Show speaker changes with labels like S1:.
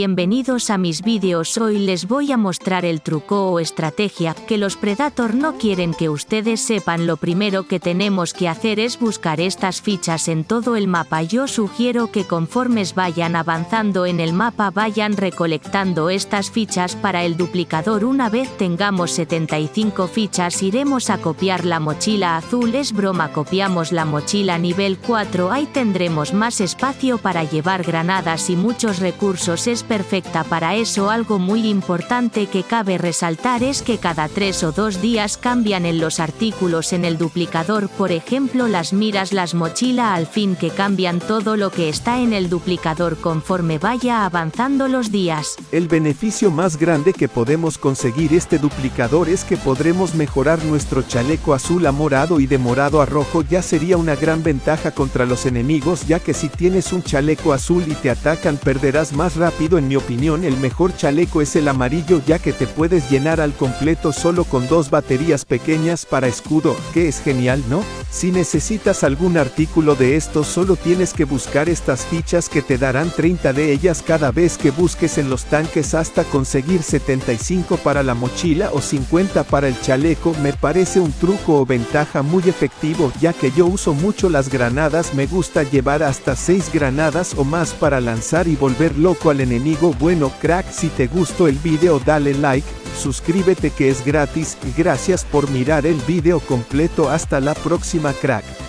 S1: Bienvenidos a mis vídeos hoy les voy a mostrar el truco o estrategia que los Predator no quieren que ustedes sepan. Lo primero que tenemos que hacer es buscar estas fichas en todo el mapa. Yo sugiero que conformes vayan avanzando en el mapa vayan recolectando estas fichas para el duplicador. Una vez tengamos 75 fichas iremos a copiar la mochila azul. Es broma copiamos la mochila nivel 4 ahí tendremos más espacio para llevar granadas y muchos recursos perfecta para eso algo muy importante que cabe resaltar es que cada tres o dos días cambian en los artículos en el duplicador por ejemplo las miras las mochila al fin que cambian todo lo que está en el duplicador conforme vaya avanzando los días.
S2: El beneficio más grande que podemos conseguir este duplicador es que podremos mejorar nuestro chaleco azul a morado y de morado a rojo ya sería una gran ventaja contra los enemigos ya que si tienes un chaleco azul y te atacan perderás más rápido en mi opinión el mejor chaleco es el amarillo ya que te puedes llenar al completo solo con dos baterías pequeñas para escudo, que es genial ¿no? Si necesitas algún artículo de estos solo tienes que buscar estas fichas que te darán 30 de ellas cada vez que busques en los tanques hasta conseguir 75 para la mochila o 50 para el chaleco me parece un truco o ventaja muy efectivo ya que yo uso mucho las granadas me gusta llevar hasta 6 granadas o más para lanzar y volver loco al enemigo bueno crack si te gustó el video dale like, suscríbete que es gratis, gracias por mirar el video completo hasta la próxima crack.